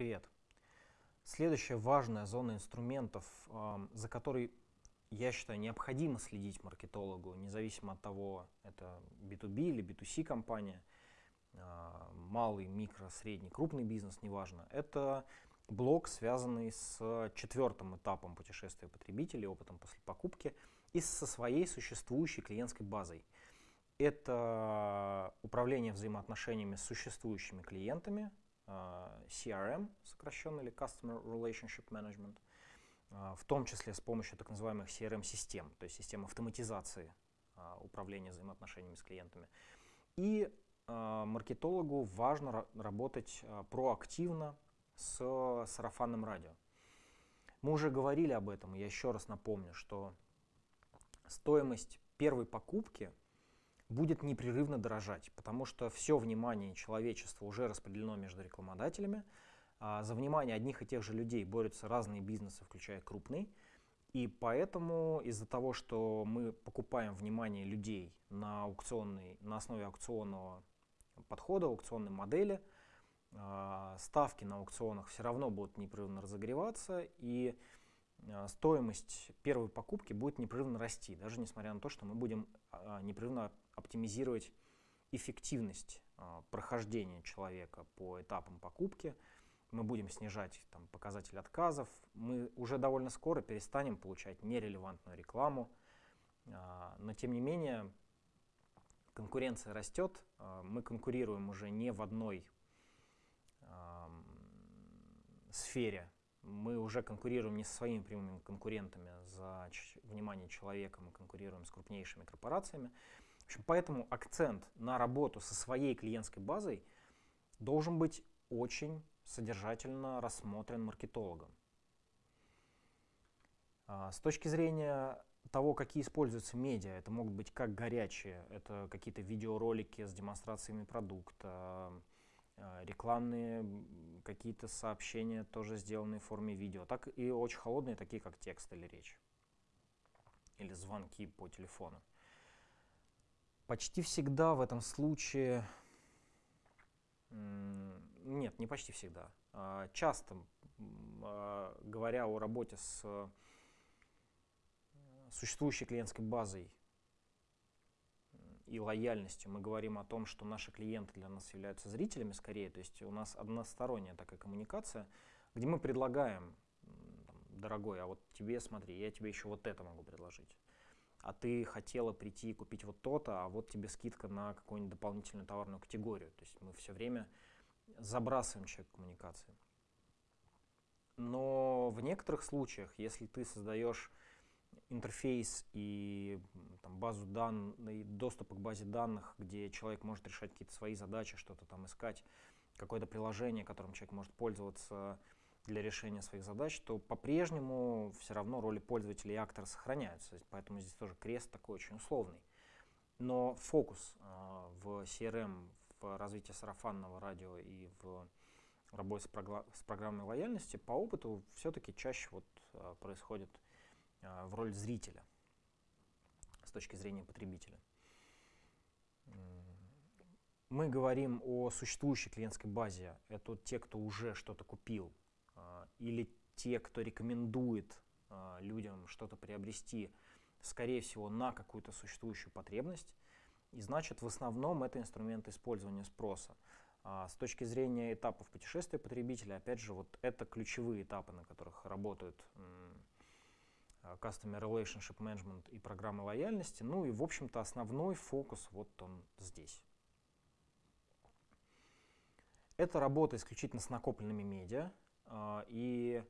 Привет. Следующая важная зона инструментов, за которой, я считаю, необходимо следить маркетологу, независимо от того, это B2B или B2C компания, а, малый, микро, средний, крупный бизнес, неважно, это блок, связанный с четвертым этапом путешествия потребителей, опытом после покупки и со своей существующей клиентской базой. Это управление взаимоотношениями с существующими клиентами, CRM, сокращенно или Customer Relationship Management, а, в том числе с помощью так называемых CRM-систем, то есть систем автоматизации управления взаимоотношениями с клиентами. И маркетологу важно работать проактивно с сарафанным радио. Мы уже говорили об этом, я еще раз напомню, что стоимость первой покупки будет непрерывно дорожать, потому что все внимание человечества уже распределено между рекламодателями. А за внимание одних и тех же людей борются разные бизнесы, включая крупный. И поэтому из-за того, что мы покупаем внимание людей на, аукционной, на основе аукционного подхода, аукционной модели. А, ставки на аукционах все равно будут непрерывно разогреваться, и стоимость первой покупки будет непрерывно расти, даже несмотря на то, что мы будем а, непрерывно оптимизировать эффективность прохождения человека по этапам покупки, мы будем снижать там, показатель отказов, мы уже довольно скоро перестанем получать нерелевантную рекламу, но тем не менее конкуренция растет, а, мы конкурируем уже не в одной сфере, мы уже конкурируем не со своими прямыми конкурентами за внимание человека, мы конкурируем с крупнейшими корпорациями. В общем, поэтому акцент на работу со своей клиентской базой должен быть очень содержательно рассмотрен маркетологом. А, с точки зрения того, какие используются медиа. Это могут быть как горячие, это какие-то видеоролики с демонстрациями продукта, рекламные какие-то сообщения, тоже сделанные в форме видео, так и очень холодные, такие как текст или речь, или звонки по телефону. Почти всегда в этом случае, нет, не почти всегда, а часто, а, говоря о работе с существующей клиентской базой и лояльностью мы говорим о том, что наши клиенты для нас являются зрителями скорее, то есть у нас односторонняя такая коммуникация, где мы предлагаем, дорогой, а вот тебе смотри, я тебе еще вот это могу предложить. А ты хотела прийти и купить вот то-то, а вот тебе скидка на какую-нибудь дополнительную товарную категорию. То есть мы все время забрасываем человек коммуникации. Но в некоторых случаях, если ты создаешь интерфейс и там, базу данных, доступ к базе данных, где человек может решать какие-то свои задачи, что-то там искать, какое-то приложение, которым человек может пользоваться для решения своих задач, то по-прежнему все равно роли пользователя и актора сохраняются. Поэтому здесь тоже крест такой очень условный. Но фокус э, в CRM, в развитии сарафанного радио и в работе с, с программой лояльности по опыту все-таки чаще вот, э, происходит в роль зрителя с точки зрения потребителя. Мы говорим о существующей клиентской базе. Это те, кто уже что-то купил, а, или те, кто рекомендует а, людям что-то приобрести, скорее всего, на какую-то существующую потребность. И значит, в основном это инструмент использования спроса. с точки зрения этапов путешествия потребителя, опять же, вот это ключевые этапы, на которых работают Customer Relationship Management и программы лояльности. Ну и, в общем-то, основной фокус вот он здесь. Это работа исключительно с накопленными медиа э, и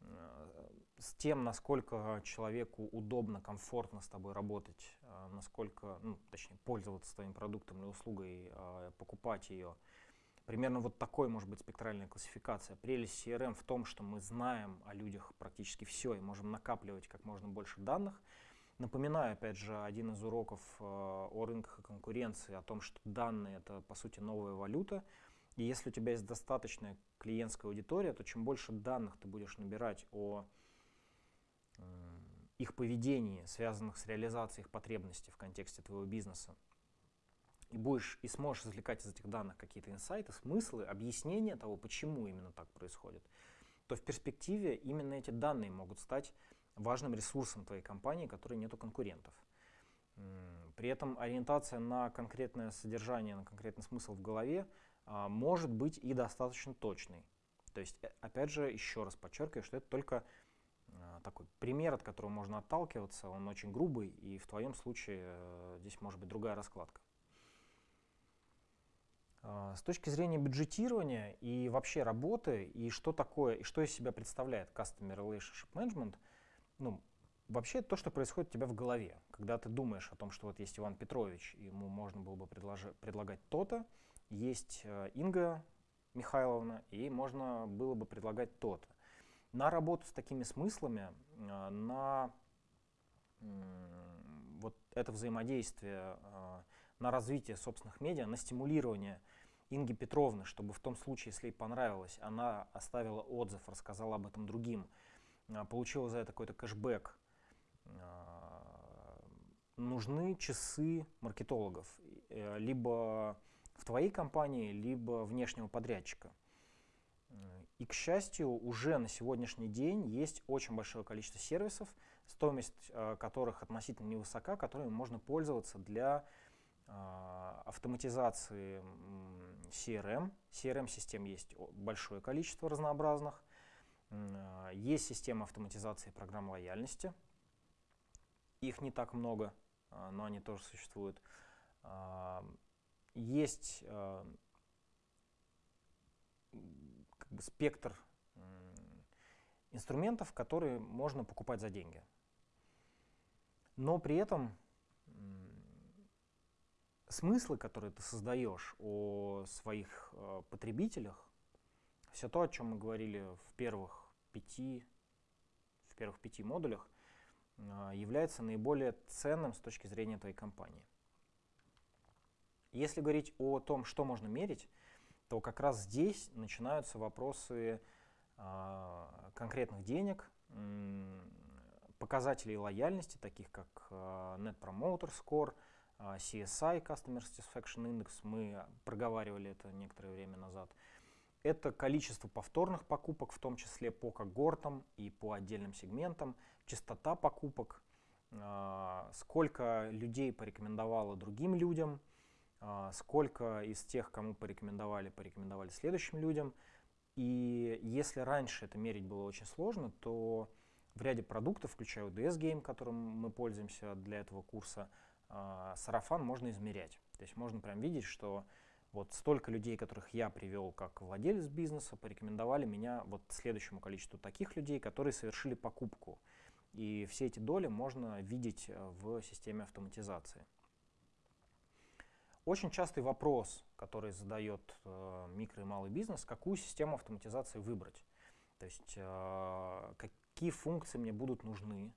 э, с тем, насколько человеку удобно, комфортно с тобой работать, насколько, ну, точнее, пользоваться твоим продуктом или услугой, покупать ее – Примерно вот такой может быть спектральная классификация. Прелесть CRM в том, что мы знаем о людях практически все и можем накапливать как можно больше данных. Напоминаю, опять же, один из уроков э, о рынках и конкуренции, о том, что данные — это, по сути, новая валюта. И если у тебя есть достаточная клиентская аудитория, то чем больше данных ты будешь набирать о их поведении, связанных с реализацией их потребностей в контексте твоего бизнеса, и будешь и сможешь извлекать из этих данных какие-то инсайты, смыслы, объяснения того, почему именно так происходит, то в перспективе именно эти данные могут стать важным ресурсом твоей компании, который нету конкурентов. При этом ориентация на конкретное содержание, на конкретный смысл в голове а, может быть и достаточно точной. То есть, э, опять же, еще раз подчеркиваю, что это только а, такой пример, от которого можно отталкиваться, он очень грубый, и в твоем случае э, здесь может быть другая раскладка. А, с точки зрения бюджетирования и вообще работы, и что такое, и что из себя представляет Customer Relationship Management, ну, вообще то, что происходит у тебя в голове, когда ты думаешь о том, что вот есть Иван Петрович, ему можно было бы предлагать то-то, есть э, Инга Михайловна, и можно было бы предлагать то-то. На работу с такими смыслами, э, на вот это взаимодействие, э, на развитие собственных медиа, на стимулирование Инги Петровны, чтобы в том случае, если ей понравилось, она оставила отзыв, рассказала об этом другим, получила за это какой-то кэшбэк, нужны часы маркетологов, либо в твоей компании, либо внешнего подрядчика. И, к счастью, уже на сегодняшний день есть очень большое количество сервисов, стоимость э, которых относительно невысока, которыми можно пользоваться для э, автоматизации CRM. CRM-систем есть большое количество разнообразных. Э, есть система автоматизации программ лояльности. Их не так много, но они тоже существуют есть как бы спектр инструментов, которые можно покупать за деньги. Но при этом смыслы, которые ты создаешь о своих э, потребителях, все то, о чем мы говорили в первых пяти, в первых пяти модулях, э, является наиболее ценным с точки зрения твоей компании. Если говорить о том, что можно мерить, то как раз здесь начинаются вопросы э, конкретных денег, показателей лояльности, таких как э, Net Promoter Score, CSI, Customer Satisfaction Index, мы проговаривали это некоторое время назад. Это количество повторных покупок, в том числе по когортам и по отдельным сегментам, частота покупок, э, сколько людей порекомендовало другим людям – а, сколько из тех, кому порекомендовали, порекомендовали следующим людям. И если раньше это мерить было очень сложно, то в ряде продуктов, включая ODS Game, которым мы пользуемся для этого курса, а, сарафан можно измерять. То есть можно прям видеть, что вот столько людей, которых я привел как владелец бизнеса, порекомендовали меня вот следующему количеству таких людей, которые совершили покупку. И все эти доли можно видеть э, в системе автоматизации. Очень частый вопрос, который задает э, микро и малый бизнес, какую систему автоматизации выбрать. То есть э, какие функции мне будут нужны,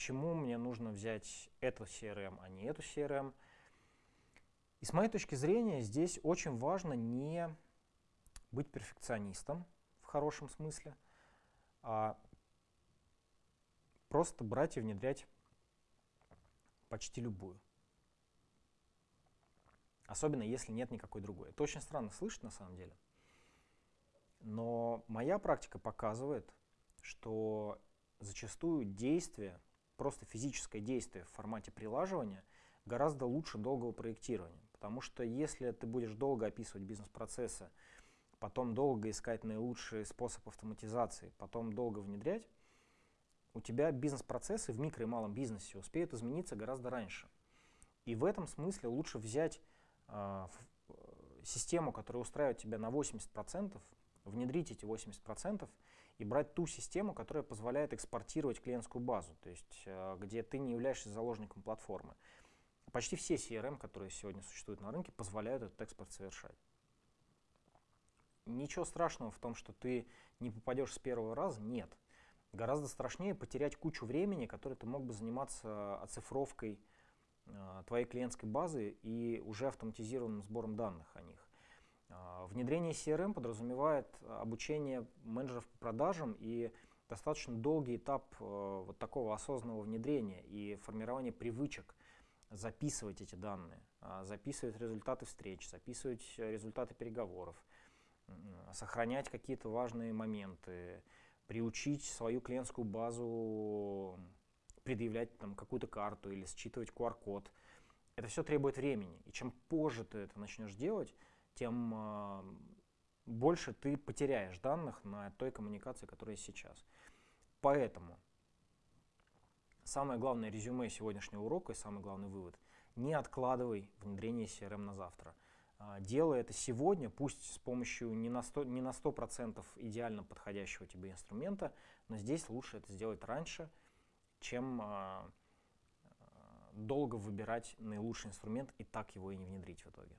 почему мне нужно взять эту CRM, а не эту CRM. И с моей точки зрения здесь очень важно не быть перфекционистом в хорошем смысле, а просто брать и внедрять почти любую. Особенно если нет никакой другой. Это очень странно слышать на самом деле. Но моя практика показывает, что зачастую действие, просто физическое действие в формате прилаживания гораздо лучше долгого проектирования. Потому что если ты будешь долго описывать бизнес-процессы, потом долго искать наилучший способ автоматизации, потом долго внедрять, у тебя бизнес-процессы в микро и малом бизнесе успеют измениться гораздо раньше. И в этом смысле лучше взять а, э, систему, которая устраивает тебя на 80%, внедрить эти 80% и брать ту систему, которая позволяет экспортировать клиентскую базу, то есть э, где ты не являешься заложником платформы. Почти все CRM, которые сегодня существуют на рынке, позволяют этот экспорт совершать. Ничего страшного в том, что ты не попадешь с первого раза, нет. Гораздо страшнее потерять кучу времени, которое ты мог бы заниматься оцифровкой Э, твоей клиентской базы и уже автоматизированным сбором данных о них. Э, внедрение CRM подразумевает обучение менеджеров по продажам и достаточно долгий этап э, вот такого осознанного внедрения и формирования привычек записывать эти данные. а, записывать результаты встреч, записывать результаты переговоров, сохранять какие-то важные моменты, приучить свою клиентскую базу предъявлять там какую-то карту или считывать QR-код. Это все требует времени. И чем позже ты это начнешь делать, тем э, больше ты потеряешь данных на той коммуникации, которая сейчас. Поэтому самое главное резюме сегодняшнего урока и самый главный вывод – не откладывай внедрение CRM на завтра. А, делай это сегодня, пусть с помощью не на 100%, не на 100 идеально подходящего тебе инструмента, но здесь лучше это сделать раньше, чем а, долго выбирать наилучший инструмент и так его и не внедрить в итоге.